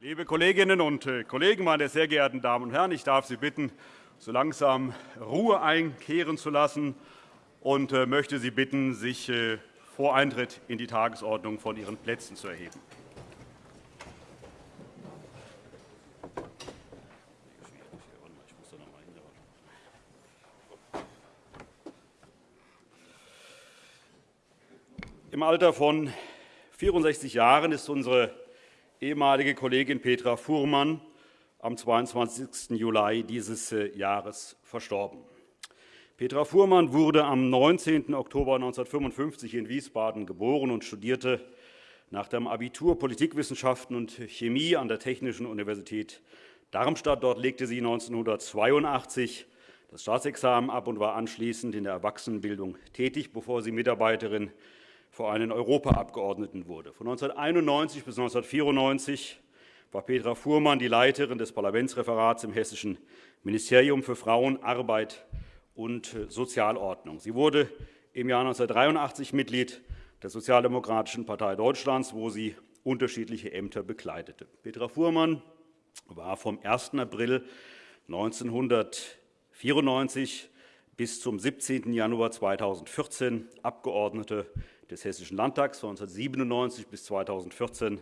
Liebe Kolleginnen und äh, Kollegen, meine sehr geehrten Damen und Herren! Ich darf Sie bitten, so langsam Ruhe einkehren zu lassen und äh, möchte Sie bitten, sich äh, vor Eintritt in die Tagesordnung von Ihren Plätzen zu erheben. Im Alter von 64 Jahren ist unsere ehemalige Kollegin Petra Fuhrmann am 22. Juli dieses äh, Jahres verstorben. Petra Fuhrmann wurde am 19. Oktober 1955 in Wiesbaden geboren und studierte nach dem Abitur Politikwissenschaften und Chemie an der Technischen Universität Darmstadt. Dort legte sie 1982 das Staatsexamen ab und war anschließend in der Erwachsenenbildung tätig, bevor sie Mitarbeiterin vor einen Europaabgeordneten wurde. Von 1991 bis 1994 war Petra Fuhrmann die Leiterin des Parlamentsreferats im Hessischen Ministerium für Frauen, Arbeit und Sozialordnung. Sie wurde im Jahr 1983 Mitglied der Sozialdemokratischen Partei Deutschlands, wo sie unterschiedliche Ämter bekleidete. Petra Fuhrmann war vom 1. April 1994 bis zum 17. Januar 2014 Abgeordnete des Hessischen Landtags. Von 1997 bis 2014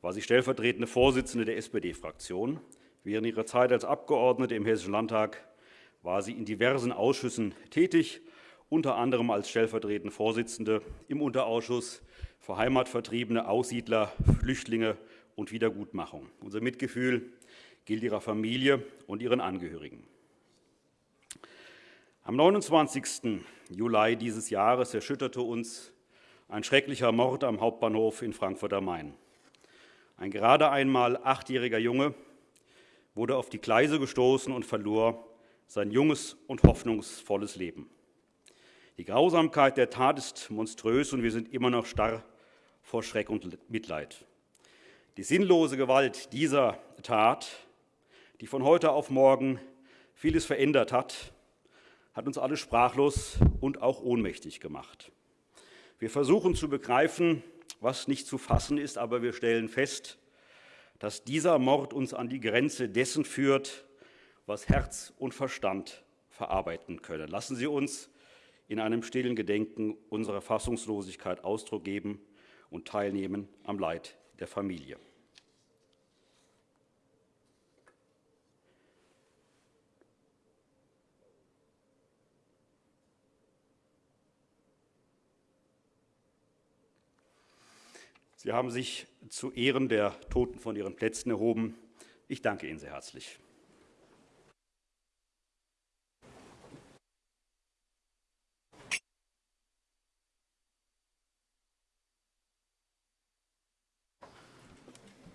war sie stellvertretende Vorsitzende der SPD-Fraktion. Während ihrer Zeit als Abgeordnete im Hessischen Landtag war sie in diversen Ausschüssen tätig, unter anderem als stellvertretende Vorsitzende im Unterausschuss für Heimatvertriebene, Aussiedler, Flüchtlinge und Wiedergutmachung. Unser Mitgefühl gilt ihrer Familie und ihren Angehörigen. Am 29. Juli dieses Jahres erschütterte uns ein schrecklicher Mord am Hauptbahnhof in Frankfurt am Main. Ein gerade einmal achtjähriger Junge wurde auf die Gleise gestoßen und verlor sein junges und hoffnungsvolles Leben. Die Grausamkeit der Tat ist monströs, und wir sind immer noch starr vor Schreck und Mitleid. Die sinnlose Gewalt dieser Tat, die von heute auf morgen vieles verändert hat, hat uns alle sprachlos und auch ohnmächtig gemacht. Wir versuchen zu begreifen, was nicht zu fassen ist, aber wir stellen fest, dass dieser Mord uns an die Grenze dessen führt, was Herz und Verstand verarbeiten können. Lassen Sie uns in einem stillen Gedenken unserer Fassungslosigkeit Ausdruck geben und teilnehmen am Leid der Familie. Sie haben sich zu Ehren der Toten von ihren Plätzen erhoben. Ich danke Ihnen sehr herzlich.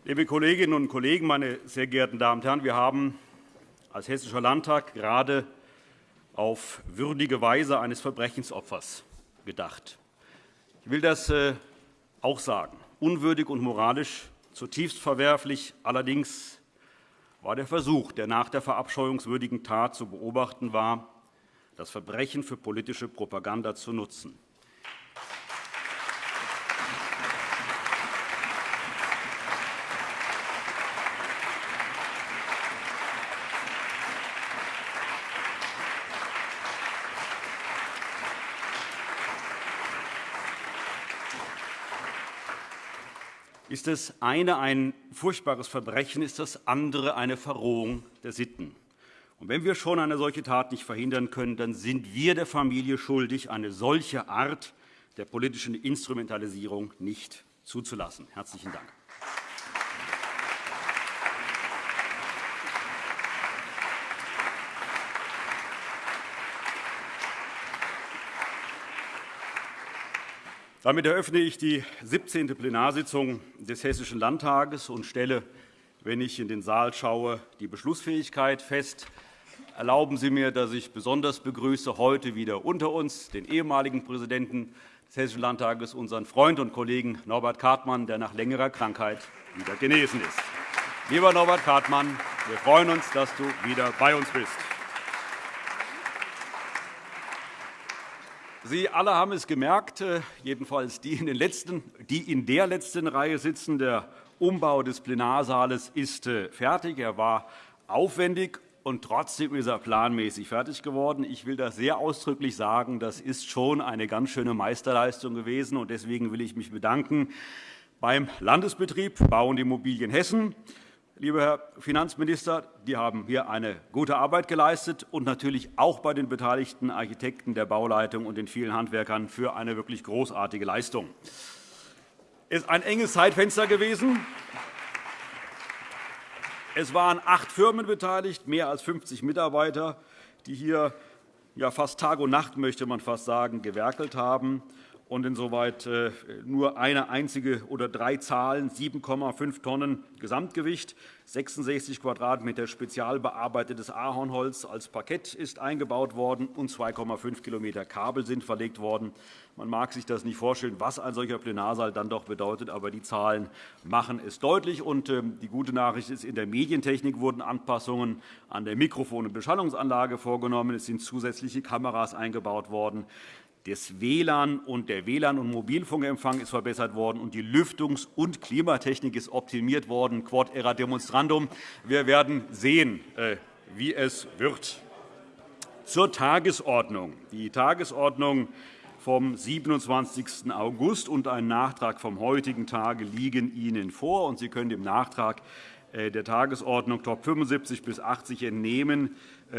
Liebe Kolleginnen und Kollegen, meine sehr geehrten Damen und Herren! Wir haben als Hessischer Landtag gerade auf würdige Weise eines Verbrechensopfers gedacht. Ich will das äh, auch sagen. Unwürdig und moralisch zutiefst verwerflich allerdings war der Versuch, der nach der verabscheuungswürdigen Tat zu beobachten war, das Verbrechen für politische Propaganda zu nutzen. Ist das eine ein furchtbares Verbrechen, ist das andere eine Verrohung der Sitten. Und wenn wir schon eine solche Tat nicht verhindern können, dann sind wir der Familie schuldig, eine solche Art der politischen Instrumentalisierung nicht zuzulassen. – Herzlichen Dank. Damit eröffne ich die 17. Plenarsitzung des Hessischen Landtages und stelle, wenn ich in den Saal schaue, die Beschlussfähigkeit fest. Erlauben Sie mir, dass ich besonders begrüße heute wieder unter uns den ehemaligen Präsidenten des Hessischen Landtages, unseren Freund und Kollegen Norbert Kartmann, der nach längerer Krankheit wieder genesen ist. Lieber Norbert Kartmann, wir freuen uns, dass du wieder bei uns bist. Sie alle haben es gemerkt, äh, jedenfalls die in, den letzten, die in der letzten Reihe sitzen. Der Umbau des Plenarsaales ist äh, fertig. Er war aufwendig, und trotzdem ist er planmäßig fertig geworden. Ich will das sehr ausdrücklich sagen. Das ist schon eine ganz schöne Meisterleistung gewesen. und Deswegen will ich mich bedanken beim Landesbetrieb Bau und Immobilien Hessen. Lieber Herr Finanzminister, die haben hier eine gute Arbeit geleistet und natürlich auch bei den beteiligten Architekten der Bauleitung und den vielen Handwerkern für eine wirklich großartige Leistung. Es ist ein enges Zeitfenster gewesen. Es waren acht Firmen beteiligt, mehr als 50 Mitarbeiter, die hier fast Tag und Nacht, möchte man fast sagen, gewerkelt haben und insoweit äh, nur eine einzige oder drei Zahlen, 7,5 Tonnen Gesamtgewicht, 66 Quadratmeter spezial bearbeitetes Ahornholz als Parkett ist eingebaut worden und 2,5 km Kabel sind verlegt worden. Man mag sich das nicht vorstellen, was ein solcher Plenarsaal dann doch bedeutet, aber die Zahlen machen es deutlich. Und ähm, die gute Nachricht ist, in der Medientechnik wurden Anpassungen an der Mikrofon- und Beschallungsanlage vorgenommen. Es sind zusätzliche Kameras eingebaut worden. Das WLAN und der WLAN- und Mobilfunkempfang ist verbessert worden, und die Lüftungs- und Klimatechnik ist optimiert worden. Quod era demonstrandum. Wir werden sehen, äh, wie es wird. Zur Tagesordnung. Die Tagesordnung vom 27. August und ein Nachtrag vom heutigen Tage liegen Ihnen vor. Sie können dem Nachtrag äh, der Tagesordnung Top 75 bis 80 entnehmen,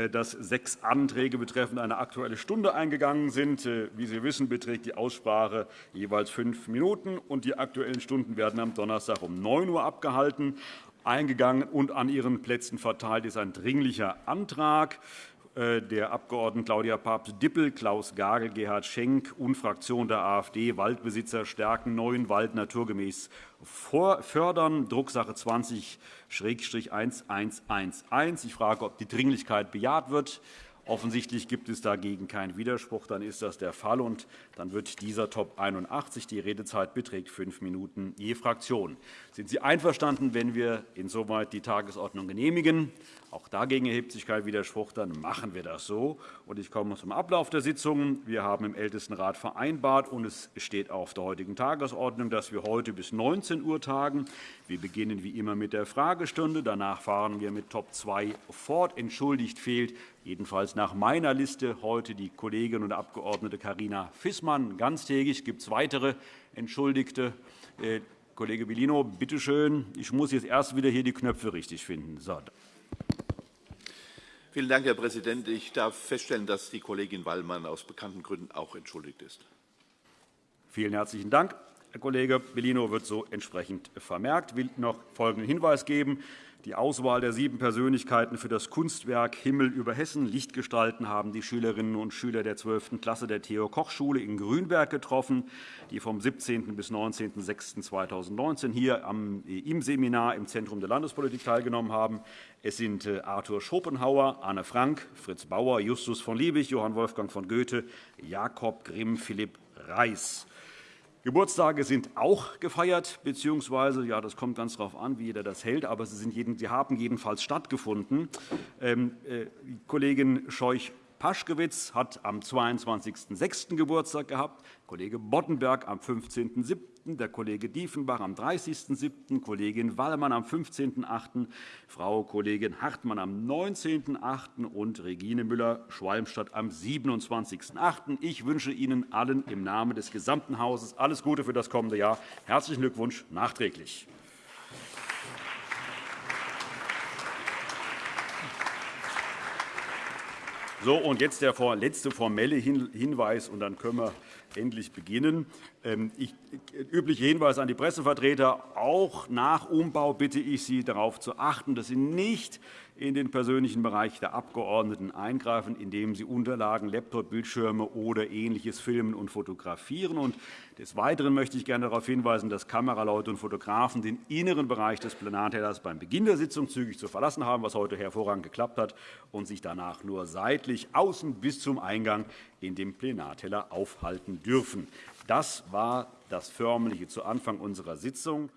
dass sechs Anträge betreffend eine Aktuelle Stunde eingegangen sind. Äh, wie Sie wissen, beträgt die Aussprache jeweils fünf Minuten. und Die Aktuellen Stunden werden am Donnerstag um 9 Uhr abgehalten. Eingegangen und an Ihren Plätzen verteilt ist ein Dringlicher Antrag äh, der Abgeordneten Claudia Papst-Dippel, Klaus Gagel, Gerhard Schenk und Fraktion der AfD Waldbesitzer stärken, neuen Wald naturgemäß fördern, Drucksache 20-1111. Ich frage, ob die Dringlichkeit bejaht wird. Offensichtlich gibt es dagegen keinen Widerspruch. Dann ist das der Fall. und Dann wird dieser Top 81. Die Redezeit beträgt fünf Minuten je Fraktion. Sind Sie einverstanden, wenn wir insoweit die Tagesordnung genehmigen? Auch dagegen erhebt sich kein Widerspruch. Dann machen wir das so. Ich komme zum Ablauf der Sitzung. Wir haben im Ältestenrat vereinbart, und es steht auf der heutigen Tagesordnung, dass wir heute bis 19 Uhr tagen. Wir beginnen wie immer mit der Fragestunde. Danach fahren wir mit Top 2 fort. Entschuldigt fehlt jedenfalls nach meiner Liste heute die Kollegin und Abgeordnete Karina Fissmann ganztägig. Gibt es weitere Entschuldigte? Äh, Kollege Bellino, bitte schön. Ich muss jetzt erst wieder hier die Knöpfe richtig finden. So. Vielen Dank, Herr Präsident. Ich darf feststellen, dass die Kollegin Wallmann aus bekannten Gründen auch entschuldigt ist. Vielen herzlichen Dank. Herr Kollege Bellino wird so entsprechend vermerkt. Ich will noch folgenden Hinweis geben. Die Auswahl der sieben Persönlichkeiten für das Kunstwerk Himmel über Hessen Lichtgestalten haben die Schülerinnen und Schüler der 12. Klasse der Theo-Koch-Schule in Grünberg getroffen, die vom 17. bis 19.06.2019 hier im Seminar im Zentrum der Landespolitik teilgenommen haben. Es sind äh, Arthur Schopenhauer, Anne Frank, Fritz Bauer, Justus von Liebig, Johann Wolfgang von Goethe, Jakob Grimm, Philipp Reis. Geburtstage sind auch gefeiert, beziehungsweise, ja, das kommt ganz darauf an, wie jeder das hält, aber sie, sind jeden, sie haben jedenfalls stattgefunden. Ähm, äh, Kollegin Scheuch Paschkewitz hat am 22.06. Geburtstag gehabt, Kollege Boddenberg am 15.07., der Kollege Diefenbach am 30.07., Kollegin Wallmann am 15.08., Frau Kollegin Hartmann am 19.08. und Regine Müller-Schwalmstadt am 27.08. Ich wünsche Ihnen allen im Namen des gesamten Hauses alles Gute für das kommende Jahr. Herzlichen Glückwunsch nachträglich. So, und jetzt der letzte formelle Hinweis, und dann können wir endlich beginnen. Ähm, ich, üblicher Hinweis an die Pressevertreter. Auch nach Umbau bitte ich Sie, darauf zu achten, dass Sie nicht in den persönlichen Bereich der Abgeordneten eingreifen, indem sie Unterlagen, Laptop, Bildschirme oder Ähnliches filmen und fotografieren. Und des Weiteren möchte ich gerne darauf hinweisen, dass Kameraleute und Fotografen den inneren Bereich des Plenartellers beim Beginn der Sitzung zügig zu verlassen haben, was heute hervorragend geklappt hat, und sich danach nur seitlich außen bis zum Eingang in dem Plenarteller aufhalten dürfen. Das war das Förmliche zu Anfang unserer Sitzung.